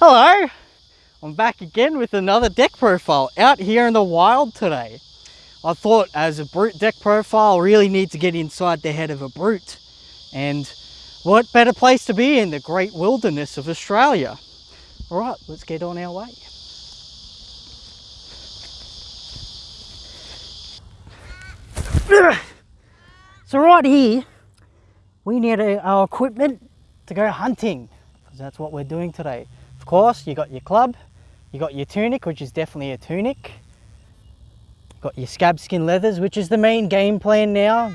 Hello, I'm back again with another deck profile out here in the wild today. I thought as a brute deck profile, really need to get inside the head of a brute. And what better place to be in the great wilderness of Australia? All right, let's get on our way. So right here, we need our equipment to go hunting, because that's what we're doing today. Course, you got your club, you got your tunic, which is definitely a tunic. Got your scab skin leathers, which is the main game plan now.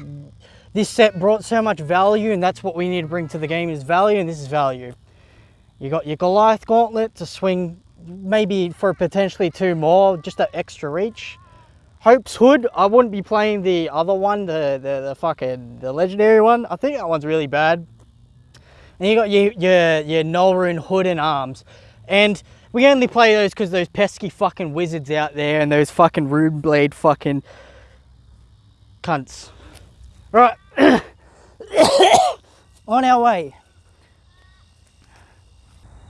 This set brought so much value, and that's what we need to bring to the game is value, and this is value. You got your Goliath gauntlet to swing maybe for potentially two more, just that extra reach. Hope's Hood, I wouldn't be playing the other one, the, the, the fucking, the legendary one. I think that one's really bad. And you got your, your, your Nullrune Hood and Arms. And we only play those because those pesky fucking wizards out there and those fucking Runeblade fucking cunts. Right. On our way.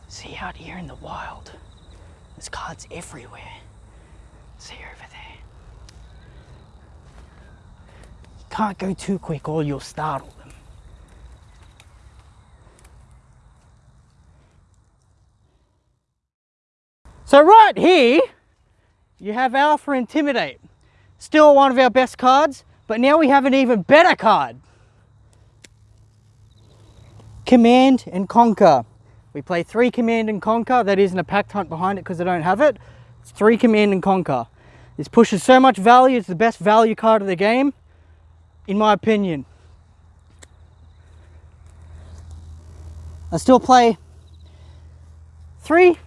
See out here in the wild. There's cards everywhere. See over there. You can't go too quick or you'll startle them. So right here, you have Alpha Intimidate. Still one of our best cards, but now we have an even better card. Command and Conquer. We play three Command and Conquer. That isn't a Pack Hunt behind it because I don't have it. It's three Command and Conquer. This pushes so much value. It's the best value card of the game, in my opinion. I still play three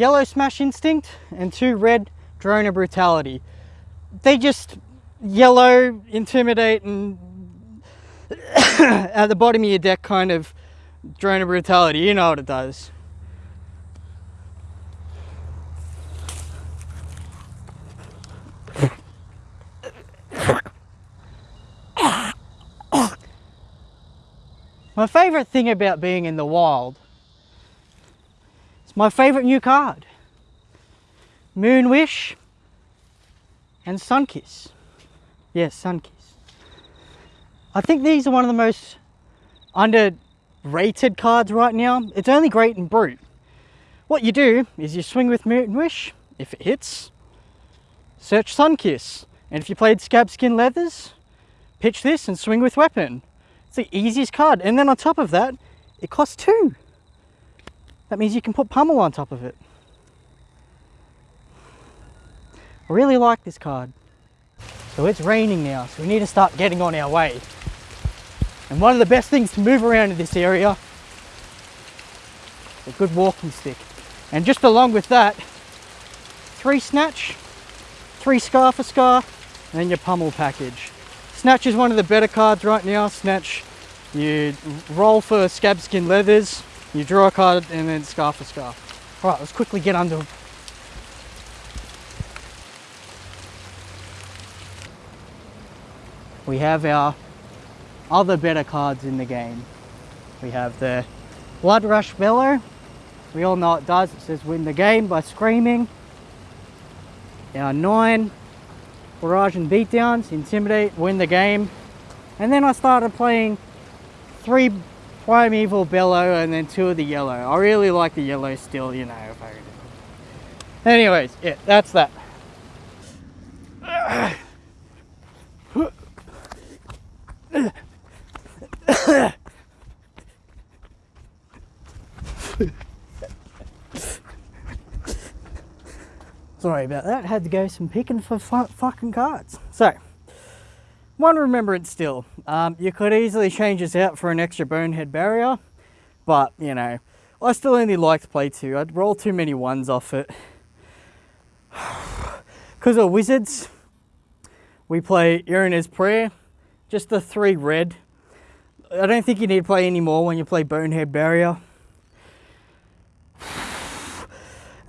yellow Smash Instinct and two red Drone of Brutality. They just yellow, intimidate, and at the bottom of your deck kind of Drone of Brutality. You know what it does. My favourite thing about being in the wild it's my favourite new card. Moonwish and Sunkiss. Yes, Sunkiss. I think these are one of the most underrated cards right now. It's only great in Brute. What you do is you swing with Moonwish, if it hits, search Sunkiss. And if you played Scab Skin Leathers, pitch this and swing with Weapon. It's the easiest card. And then on top of that, it costs two. That means you can put pummel on top of it. I really like this card. So it's raining now, so we need to start getting on our way. And one of the best things to move around in this area is a good walking stick. And just along with that, three snatch, three scar for scar, and then your pummel package. Snatch is one of the better cards right now. Snatch, you roll for scab skin leathers, you draw a card and then scar for scar. All right, let's quickly get under We have our other better cards in the game. We have the Blood Rush Bellow. We all know it does. It says win the game by screaming. Our nine Barraging Beatdowns, Intimidate, win the game. And then I started playing three Primeval Bellow and then two of the yellow. I really like the yellow still, you know. Anyways, yeah, that's that. Sorry about that, had to go some picking for fucking cards. So, one remembrance still. Um, you could easily change this out for an extra bonehead barrier, but you know, I still only like to play two. I'd roll too many ones off it. Because of wizards, we play Yrna's Prayer, just the three red. I don't think you need to play any more when you play Bonehead Barrier.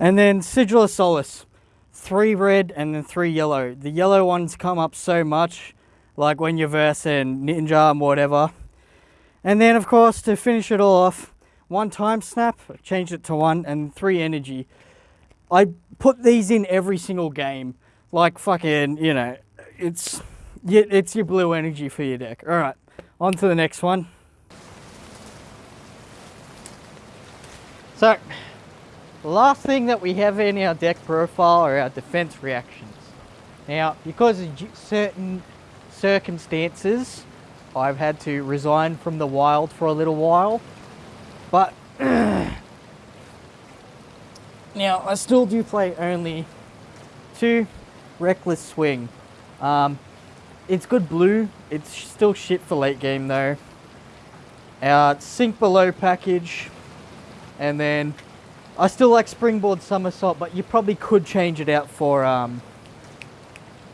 And then Sigil of Solace, three red and then three yellow. The yellow ones come up so much like when you're versing Ninja and whatever. And then of course to finish it all off, one time snap, changed it to one, and three energy. I put these in every single game, like fucking, you know, it's it's your blue energy for your deck. All right, on to the next one. So, last thing that we have in our deck profile are our defense reactions. Now, because certain circumstances, I've had to resign from the wild for a little while. But now I still do play only two reckless swing. Um, it's good blue. It's still shit for late game though. Our sink below package, and then I still like springboard somersault, but you probably could change it out for um,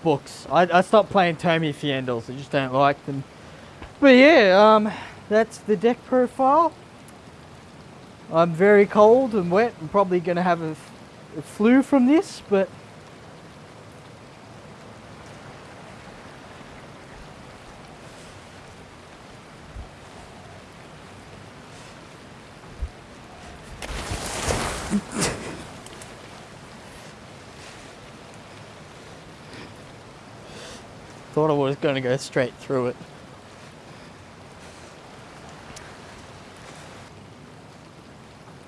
books. I, I stopped playing Tome of Fyendals. I just don't like them. But yeah, um, that's the deck profile. I'm very cold and wet. I'm probably going to have a, a flu from this, but thought I was going to go straight through it.